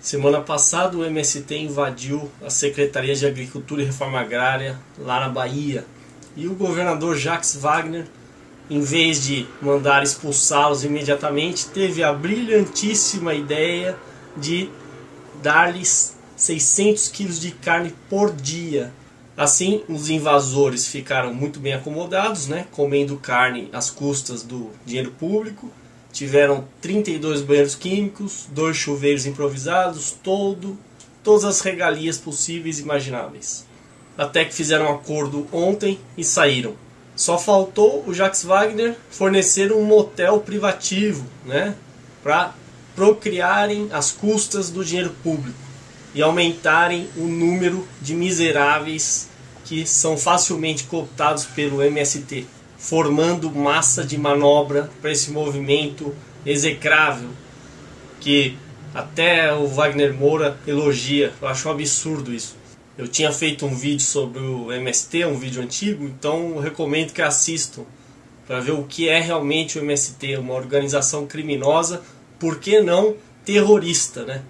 Semana passada o MST invadiu a Secretaria de Agricultura e Reforma Agrária lá na Bahia. E o governador Jacques Wagner, em vez de mandar expulsá-los imediatamente, teve a brilhantíssima ideia de dar-lhes 600 quilos de carne por dia. Assim, os invasores ficaram muito bem acomodados, né, comendo carne às custas do dinheiro público Tiveram 32 banheiros químicos, dois chuveiros improvisados, todo, todas as regalias possíveis e imagináveis. Até que fizeram um acordo ontem e saíram. Só faltou o Jacques Wagner fornecer um motel privativo, né, para procriarem as custas do dinheiro público e aumentarem o número de miseráveis que são facilmente cooptados pelo MST formando massa de manobra para esse movimento execrável que até o Wagner Moura elogia. Eu acho um absurdo isso. Eu tinha feito um vídeo sobre o MST, um vídeo antigo, então recomendo que assistam para ver o que é realmente o MST, uma organização criminosa, por que não terrorista, né?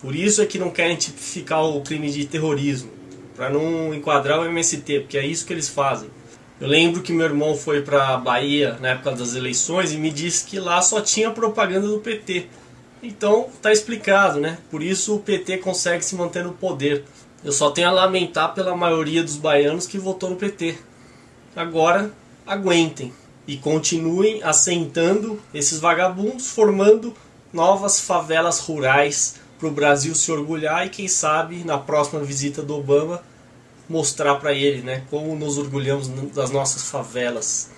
Por isso é que não querem tipificar o crime de terrorismo, para não enquadrar o MST, porque é isso que eles fazem. Eu lembro que meu irmão foi para Bahia na época das eleições e me disse que lá só tinha propaganda do PT. Então tá explicado, né? Por isso o PT consegue se manter no poder. Eu só tenho a lamentar pela maioria dos baianos que votou no PT. Agora aguentem e continuem assentando esses vagabundos, formando novas favelas rurais para o Brasil se orgulhar e quem sabe na próxima visita do Obama mostrar para ele, né, como nos orgulhamos das nossas favelas.